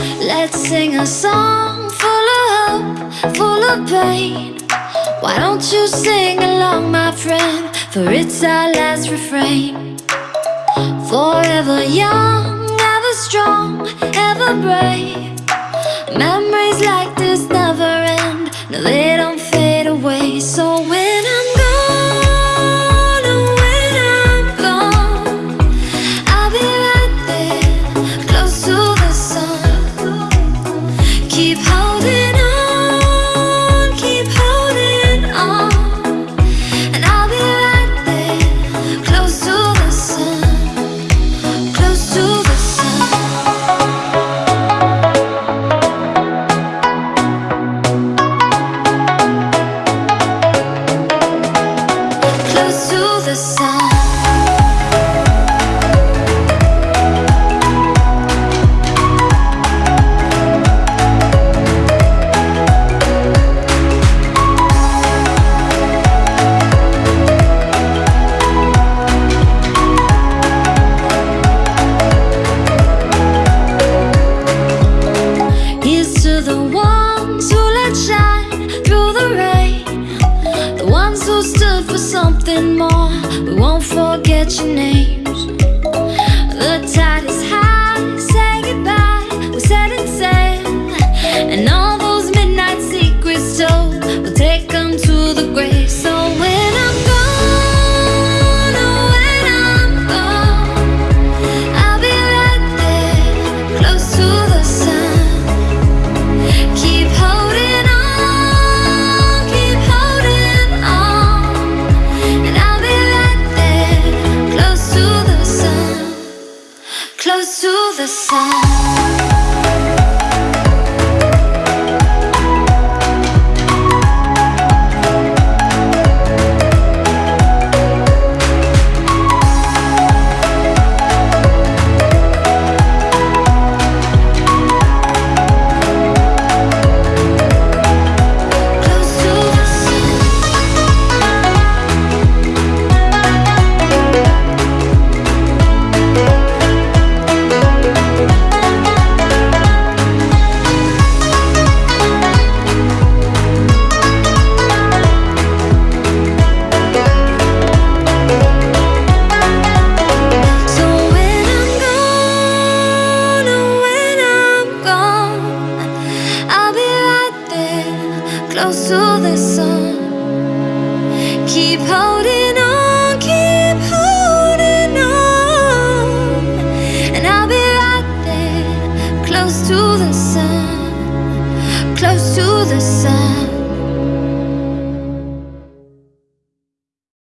Let's sing a song full of hope, full of pain. Why don't you sing along, my friend? For it's our last refrain. Forever young, ever strong, ever brave. Memories like this never end. No, they don't something more. We won't forget your names. the sun. sun.